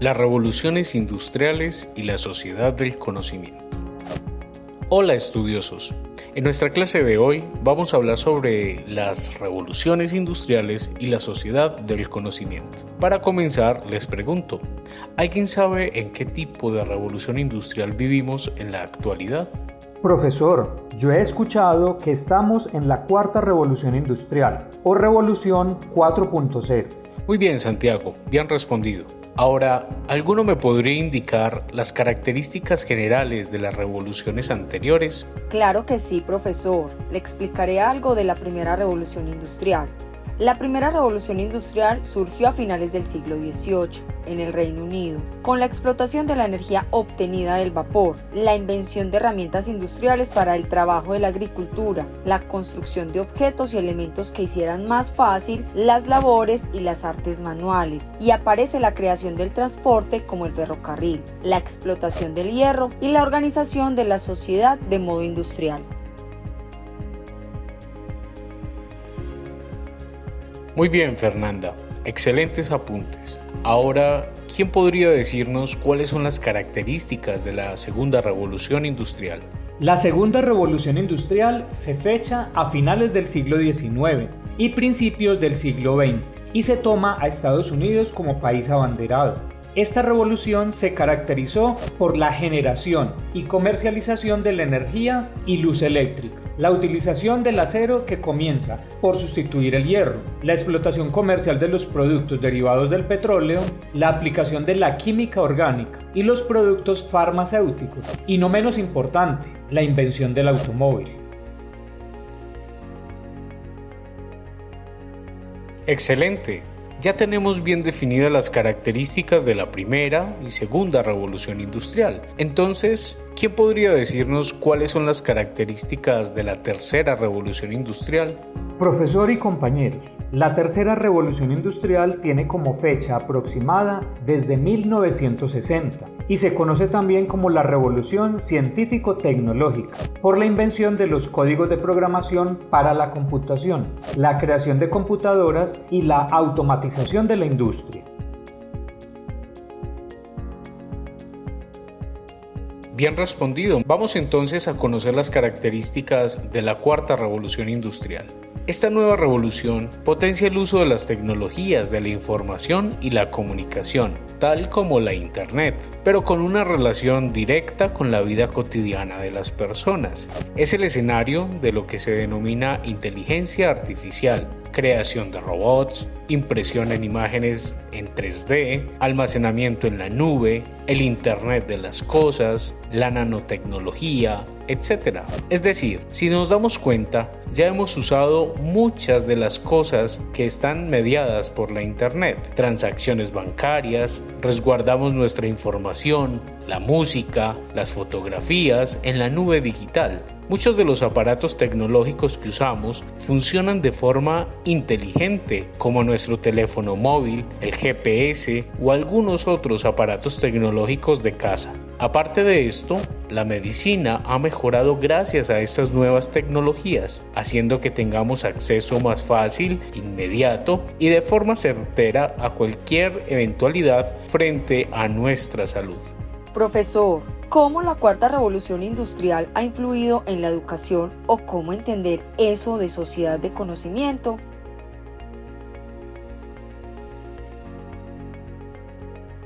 las revoluciones industriales y la sociedad del conocimiento. Hola estudiosos, en nuestra clase de hoy vamos a hablar sobre las revoluciones industriales y la sociedad del conocimiento. Para comenzar, les pregunto, ¿alguien sabe en qué tipo de revolución industrial vivimos en la actualidad? Profesor, yo he escuchado que estamos en la cuarta revolución industrial o revolución 4.0. Muy bien, Santiago, bien respondido. Ahora, ¿alguno me podría indicar las características generales de las revoluciones anteriores? Claro que sí, profesor. Le explicaré algo de la primera revolución industrial. La primera revolución industrial surgió a finales del siglo XVIII en el Reino Unido, con la explotación de la energía obtenida del vapor, la invención de herramientas industriales para el trabajo de la agricultura, la construcción de objetos y elementos que hicieran más fácil las labores y las artes manuales, y aparece la creación del transporte como el ferrocarril, la explotación del hierro y la organización de la sociedad de modo industrial. Muy bien, Fernanda. Excelentes apuntes. Ahora, ¿quién podría decirnos cuáles son las características de la segunda revolución industrial? La segunda revolución industrial se fecha a finales del siglo XIX y principios del siglo XX y se toma a Estados Unidos como país abanderado. Esta revolución se caracterizó por la generación y comercialización de la energía y luz eléctrica, la utilización del acero que comienza por sustituir el hierro, la explotación comercial de los productos derivados del petróleo, la aplicación de la química orgánica y los productos farmacéuticos, y no menos importante, la invención del automóvil. Excelente. Ya tenemos bien definidas las características de la primera y segunda revolución industrial. Entonces, ¿quién podría decirnos cuáles son las características de la tercera revolución industrial? Profesor y compañeros, la tercera revolución industrial tiene como fecha aproximada desde 1960 y se conoce también como la revolución científico-tecnológica por la invención de los códigos de programación para la computación, la creación de computadoras y la automatización de la industria. Bien respondido. Vamos entonces a conocer las características de la cuarta revolución industrial. Esta nueva revolución potencia el uso de las tecnologías de la información y la comunicación, tal como la Internet, pero con una relación directa con la vida cotidiana de las personas. Es el escenario de lo que se denomina inteligencia artificial, creación de robots, impresión en imágenes en 3D, almacenamiento en la nube, el Internet de las Cosas, la nanotecnología, etc. Es decir, si nos damos cuenta, ya hemos usado muchas de las cosas que están mediadas por la Internet. Transacciones bancarias, resguardamos nuestra información, la música, las fotografías en la nube digital. Muchos de los aparatos tecnológicos que usamos funcionan de forma inteligente, como nuestro teléfono móvil, el GPS o algunos otros aparatos tecnológicos de casa. Aparte de esto, la medicina ha mejorado gracias a estas nuevas tecnologías, haciendo que tengamos acceso más fácil, inmediato y de forma certera a cualquier eventualidad frente a nuestra salud. Profesor, ¿cómo la cuarta revolución industrial ha influido en la educación o cómo entender eso de sociedad de conocimiento?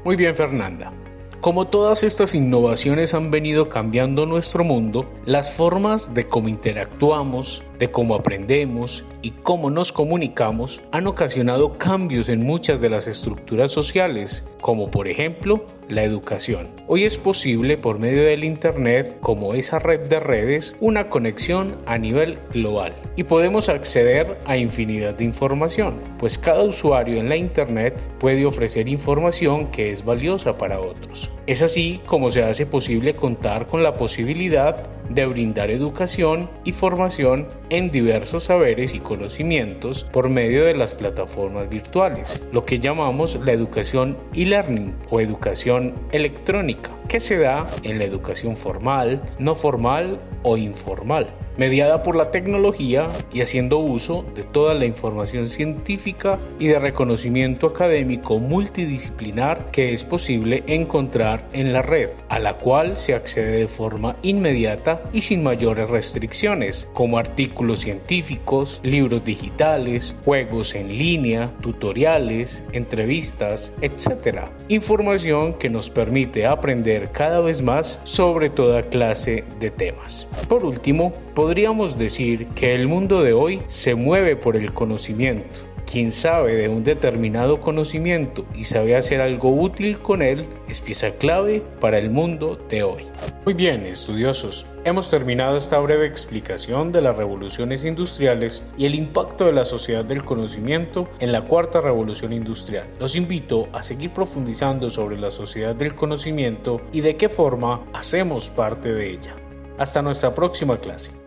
Muy bien, Fernanda. Como todas estas innovaciones han venido cambiando nuestro mundo, las formas de cómo interactuamos, de cómo aprendemos y cómo nos comunicamos han ocasionado cambios en muchas de las estructuras sociales, como por ejemplo la educación. Hoy es posible por medio del Internet, como esa red de redes, una conexión a nivel global y podemos acceder a infinidad de información, pues cada usuario en la Internet puede ofrecer información que es valiosa para otros. Es así como se hace posible contar con la posibilidad de brindar educación y formación en diversos saberes y conocimientos por medio de las plataformas virtuales, lo que llamamos la educación e-learning o educación electrónica, que se da en la educación formal, no formal o informal. Mediada por la tecnología y haciendo uso de toda la información científica y de reconocimiento académico multidisciplinar que es posible encontrar en la red, a la cual se accede de forma inmediata y sin mayores restricciones, como artículos científicos, libros digitales, juegos en línea, tutoriales, entrevistas, etc. Información que nos permite aprender cada vez más sobre toda clase de temas. Por último, podríamos decir que el mundo de hoy se mueve por el conocimiento. Quien sabe de un determinado conocimiento y sabe hacer algo útil con él es pieza clave para el mundo de hoy. Muy bien, estudiosos, hemos terminado esta breve explicación de las revoluciones industriales y el impacto de la sociedad del conocimiento en la cuarta revolución industrial. Los invito a seguir profundizando sobre la sociedad del conocimiento y de qué forma hacemos parte de ella. Hasta nuestra próxima clase.